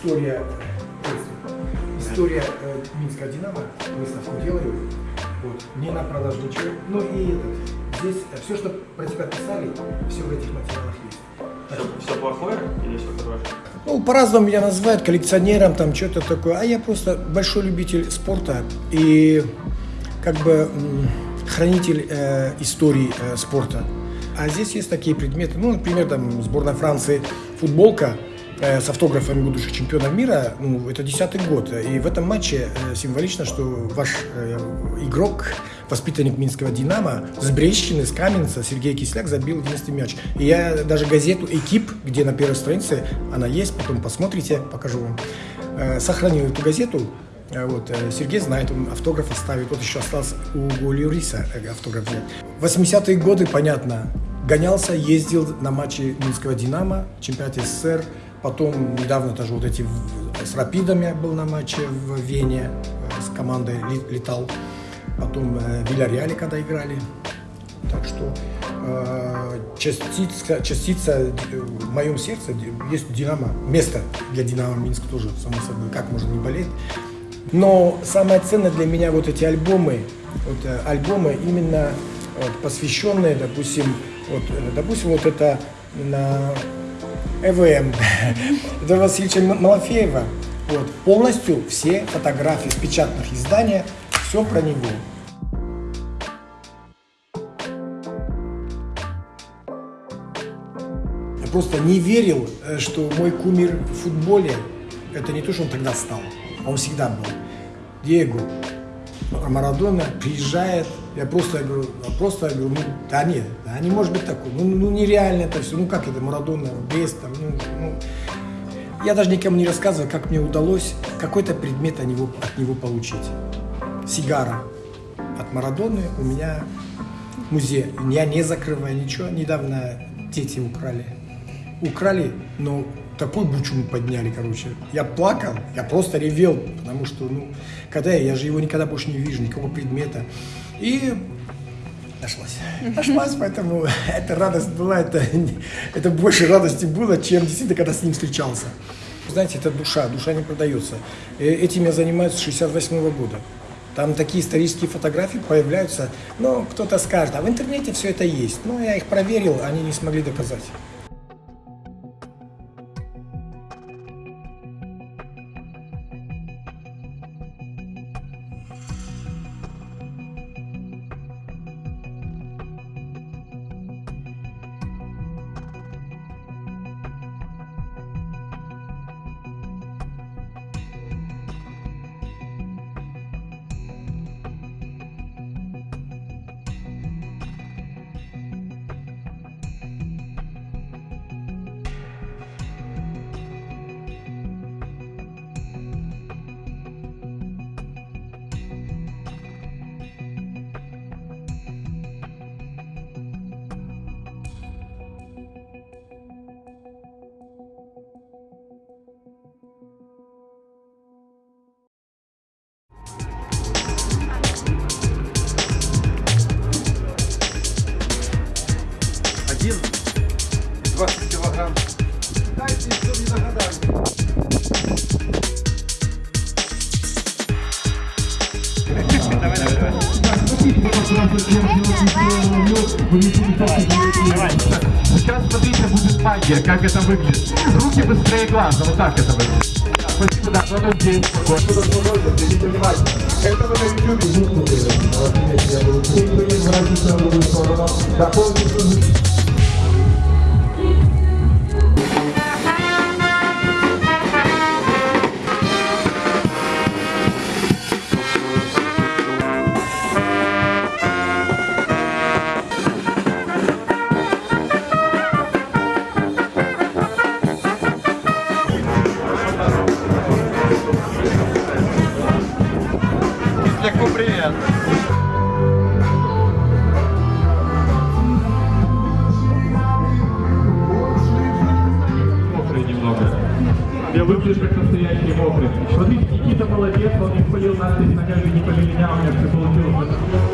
история, э, история э, Минского Динамо, выставку делаю, вот, не на продажу ничего, ну и этот, здесь все, что про тебя писали, все в этих материалах есть. Все, все плохое или все хорошее? Ну, по-разному меня называют коллекционером, там что-то такое, а я просто большой любитель спорта и как бы хранитель э, истории э, спорта. А здесь есть такие предметы, ну, например, там сборная Франции футболка э, с автографами будущих чемпионов мира, ну, это десятый год. И в этом матче э, символично, что ваш э, игрок, воспитанник Минского «Динамо» с Брещины, с Каменца, Сергей Кисляк забил 11 мяч. И я даже газету «Экип», где на первой странице она есть, потом посмотрите, покажу вам, э, сохранил эту газету, Э, Вот, э, Сергей знает, он автограф оставит. Вот еще остался у Люриса э, автограф взять. 80-е годы, понятно, гонялся, ездил на матчи Минского «Динамо», чемпионате СССР. Потом недавно тоже вот эти с «Рапидами» был на матче в Вене, э, с командой летал. Потом э, Вильяреале, когда играли. Так что э, частица, частица э, в моем сердце есть Динамо. Место для Динамо Минск тоже, само собой, как можно не болеть. Но самое ценное для меня вот эти альбомы, вот альбомы именно вот, посвященные, допустим, вот, допустим, вот это на ЭВМ Эдуарда Васильевича Малафеева. Вот, полностью все фотографии с печатных изданий, все про него. Я просто не верил, э, что мой кумир в футболе, это не то, что он тогда стал, а он всегда был. Диего Марадона приезжает, я просто я говорю, я просто я говорю, ну да нет, да не может быть такой, ну, ну нереально это все, ну как это Марадона, без там, ну, ну. Я даже никому не рассказываю, как мне удалось какой-то предмет от него, от него получить. Сигара от Марадоны у меня в музее. Я не закрываю ничего. Недавно дети украли. Украли, но такой бучу подняли, короче. Я плакал, я просто ревел, потому что, ну, когда я, я же его никогда больше не вижу, никакого предмета. И нашлась. Нашлась, поэтому эта радость была, это, это больше радости было, чем действительно, когда с ним встречался. Знаете, это душа, душа не продается. Э, Этим я занимаюсь с 68 года. Там такие исторические фотографии появляются, но кто-то скажет, а в интернете все это есть. Но я их проверил, они не смогли доказать. 20 килограмм. Дайте, что не догадались. Сейчас смотрите, будет магия, как это выглядит. Руки быстрее глаза, вот так это выглядит. Спасибо, да, потом день. Это вы на YouTube. Да, полностью Кисляку привет. Немного. Я выглядишь как настоящий мокрый. Смотрите, Никита молодец, он не полил нас здесь ногами, не по меня, у меня все получилось.